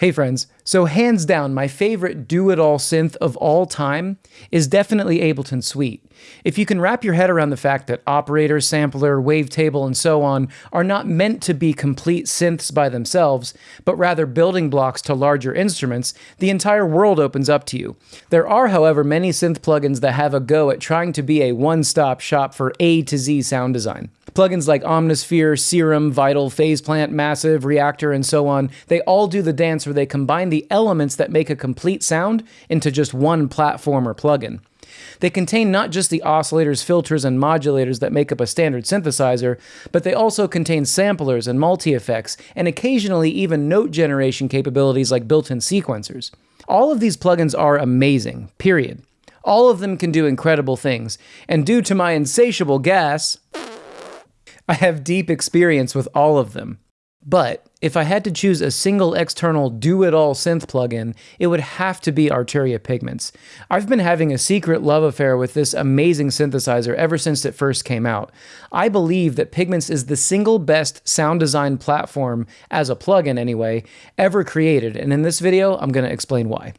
Hey friends, so hands down, my favorite do-it-all synth of all time is definitely Ableton Suite. If you can wrap your head around the fact that operator, sampler, wavetable, and so on are not meant to be complete synths by themselves, but rather building blocks to larger instruments, the entire world opens up to you. There are, however, many synth plugins that have a go at trying to be a one-stop shop for A to Z sound design. Plugins like Omnisphere, Serum, Vital, Phase Plant, Massive, Reaktor, and so on, they all do the dance where they combine the elements that make a complete sound into just one platform or plugin. They contain not just the oscillators, filters, and modulators that make up a standard synthesizer, but they also contain samplers and multi-effects, and occasionally even note generation capabilities like built-in sequencers. All of these plugins are amazing, period. All of them can do incredible things, and due to my insatiable gas, I have deep experience with all of them. But if I had to choose a single external do-it-all synth plugin, it would have to be Arturia Pigments. I've been having a secret love affair with this amazing synthesizer ever since it first came out. I believe that Pigments is the single best sound design platform, as a plugin anyway, ever created, and in this video, I'm going to explain why.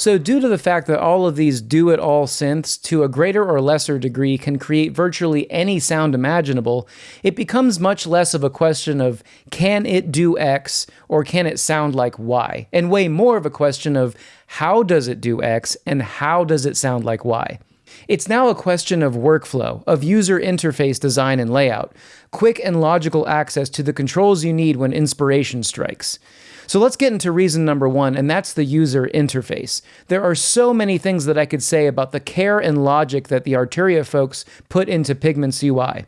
So due to the fact that all of these do-it-all synths, to a greater or lesser degree, can create virtually any sound imaginable, it becomes much less of a question of can it do X or can it sound like Y, and way more of a question of how does it do X and how does it sound like Y. It's now a question of workflow, of user interface design and layout, quick and logical access to the controls you need when inspiration strikes. So let's get into reason number one, and that's the user interface. There are so many things that I could say about the care and logic that the Arturia folks put into Pigment's UI.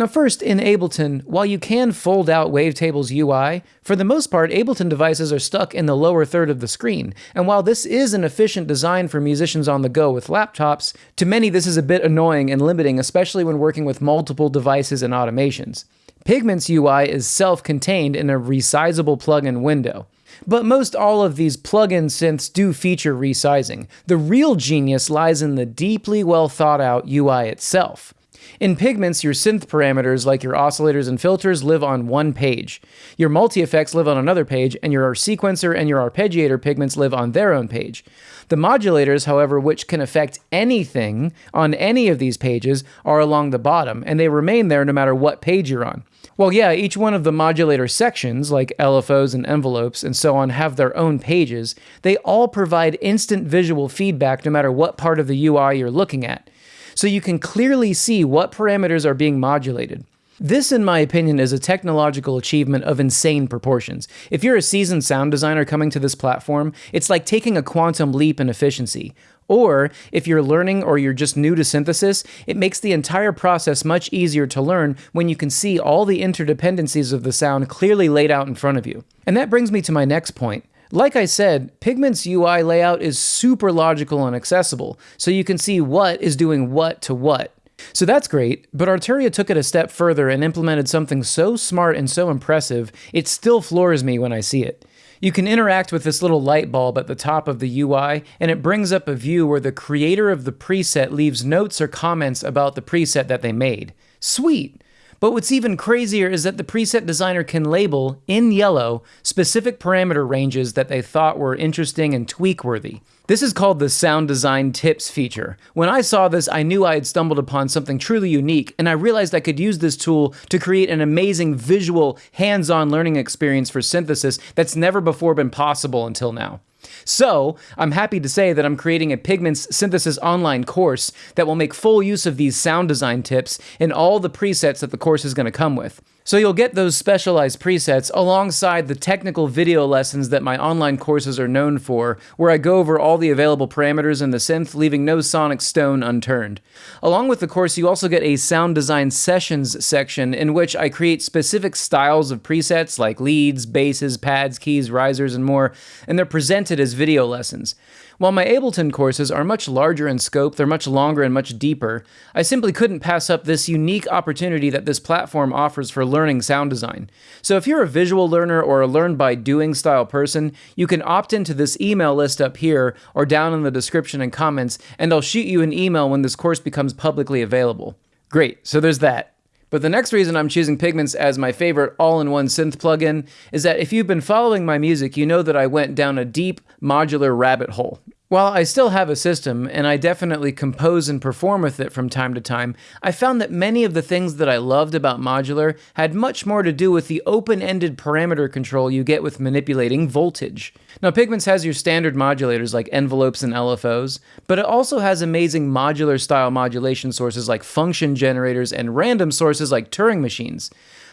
Now first, in Ableton, while you can fold out Wavetable's UI, for the most part, Ableton devices are stuck in the lower third of the screen, and while this is an efficient design for musicians on the go with laptops, to many this is a bit annoying and limiting, especially when working with multiple devices and automations. Pigment's UI is self-contained in a resizable plugin window. But most all of these plugin synths do feature resizing. The real genius lies in the deeply well thought out UI itself. In Pigments, your synth parameters like your oscillators and filters live on one page. Your multi-effects live on another page, and your sequencer and your arpeggiator pigments live on their own page. The modulators, however, which can affect anything on any of these pages, are along the bottom, and they remain there no matter what page you're on. Well, yeah, each one of the modulator sections, like LFOs and envelopes and so on, have their own pages. They all provide instant visual feedback no matter what part of the UI you're looking at. So you can clearly see what parameters are being modulated. This, in my opinion, is a technological achievement of insane proportions. If you're a seasoned sound designer coming to this platform, it's like taking a quantum leap in efficiency. Or, if you're learning or you're just new to synthesis, it makes the entire process much easier to learn when you can see all the interdependencies of the sound clearly laid out in front of you. And that brings me to my next point. Like I said, Pigment's UI layout is super logical and accessible, so you can see what is doing what to what. So that's great, but Arturia took it a step further and implemented something so smart and so impressive, it still floors me when I see it. You can interact with this little light bulb at the top of the UI, and it brings up a view where the creator of the preset leaves notes or comments about the preset that they made. Sweet! But what's even crazier is that the preset designer can label, in yellow, specific parameter ranges that they thought were interesting and tweak-worthy. This is called the Sound Design Tips feature. When I saw this, I knew I had stumbled upon something truly unique, and I realized I could use this tool to create an amazing visual, hands-on learning experience for synthesis that's never before been possible until now. So, I'm happy to say that I'm creating a Pigments Synthesis online course that will make full use of these sound design tips and all the presets that the course is going to come with. So you'll get those specialized presets alongside the technical video lessons that my online courses are known for, where I go over all the available parameters in the synth, leaving no sonic stone unturned. Along with the course, you also get a sound design sessions section in which I create specific styles of presets like leads, basses, pads, keys, risers, and more, and they're presented as video lessons. While my Ableton courses are much larger in scope, they're much longer and much deeper, I simply couldn't pass up this unique opportunity that this platform offers for learning sound design. So if you're a visual learner or a learn by doing style person, you can opt into this email list up here or down in the description and comments, and I'll shoot you an email when this course becomes publicly available. Great, so there's that. But the next reason I'm choosing Pigments as my favorite all-in-one synth plugin is that if you've been following my music, you know that I went down a deep modular rabbit hole. While I still have a system, and I definitely compose and perform with it from time to time, I found that many of the things that I loved about modular had much more to do with the open-ended parameter control you get with manipulating voltage. Now Pigments has your standard modulators like envelopes and LFOs, but it also has amazing modular style modulation sources like function generators and random sources like Turing machines.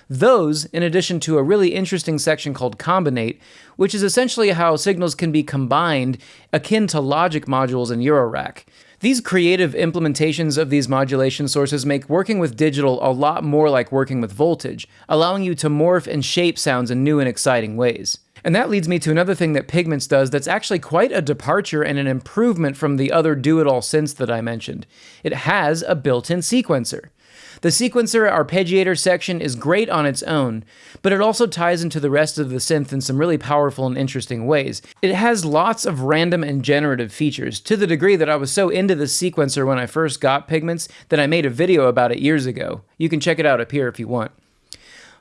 Those, in addition to a really interesting section called Combinate, which is essentially how signals can be combined akin to logic modules in Eurorack. These creative implementations of these modulation sources make working with digital a lot more like working with voltage, allowing you to morph and shape sounds in new and exciting ways. And that leads me to another thing that Pigments does that's actually quite a departure and an improvement from the other do-it-all synths that I mentioned. It has a built-in sequencer. The sequencer arpeggiator section is great on its own, but it also ties into the rest of the synth in some really powerful and interesting ways. It has lots of random and generative features, to the degree that I was so into the sequencer when I first got Pigments that I made a video about it years ago. You can check it out up here if you want.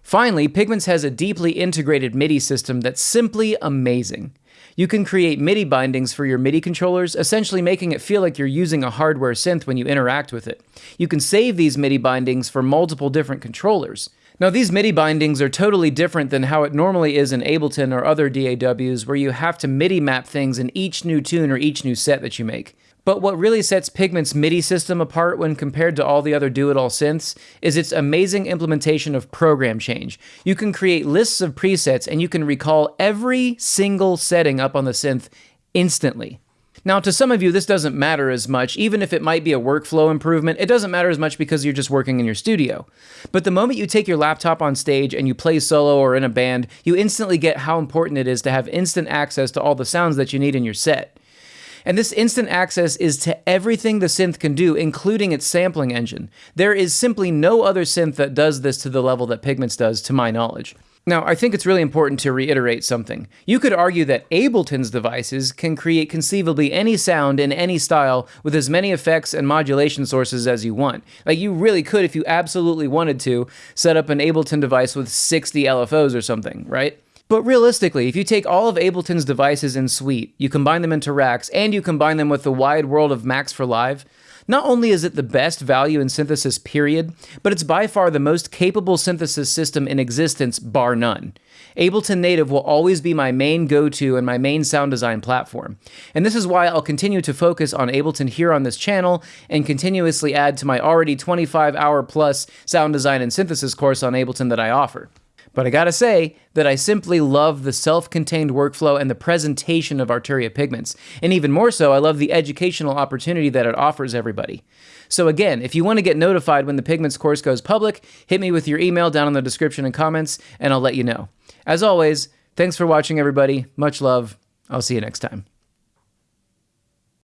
Finally, Pigments has a deeply integrated MIDI system that's simply amazing. You can create MIDI bindings for your MIDI controllers, essentially making it feel like you're using a hardware synth when you interact with it. You can save these MIDI bindings for multiple different controllers. Now, these MIDI bindings are totally different than how it normally is in Ableton or other DAWs, where you have to MIDI map things in each new tune or each new set that you make. But what really sets Pigment's MIDI system apart when compared to all the other do-it-all synths is its amazing implementation of program change. You can create lists of presets and you can recall every single setting up on the synth instantly. Now, to some of you, this doesn't matter as much, even if it might be a workflow improvement, it doesn't matter as much because you're just working in your studio. But the moment you take your laptop on stage and you play solo or in a band, you instantly get how important it is to have instant access to all the sounds that you need in your set. And this instant access is to everything the synth can do, including its sampling engine. There is simply no other synth that does this to the level that Pigments does, to my knowledge. Now, I think it's really important to reiterate something. You could argue that Ableton's devices can create conceivably any sound in any style with as many effects and modulation sources as you want. Like, you really could, if you absolutely wanted to, set up an Ableton device with 60 LFOs or something, right? But realistically, if you take all of Ableton's devices in Suite, you combine them into racks, and you combine them with the wide world of Max for Live, not only is it the best value in synthesis period, but it's by far the most capable synthesis system in existence bar none. Ableton Native will always be my main go-to and my main sound design platform. And this is why I'll continue to focus on Ableton here on this channel and continuously add to my already 25 hour plus sound design and synthesis course on Ableton that I offer. But I gotta say that I simply love the self-contained workflow and the presentation of Arturia Pigments. And even more so, I love the educational opportunity that it offers everybody. So again, if you want to get notified when the Pigments course goes public, hit me with your email down in the description and comments, and I'll let you know. As always, thanks for watching everybody. Much love. I'll see you next time.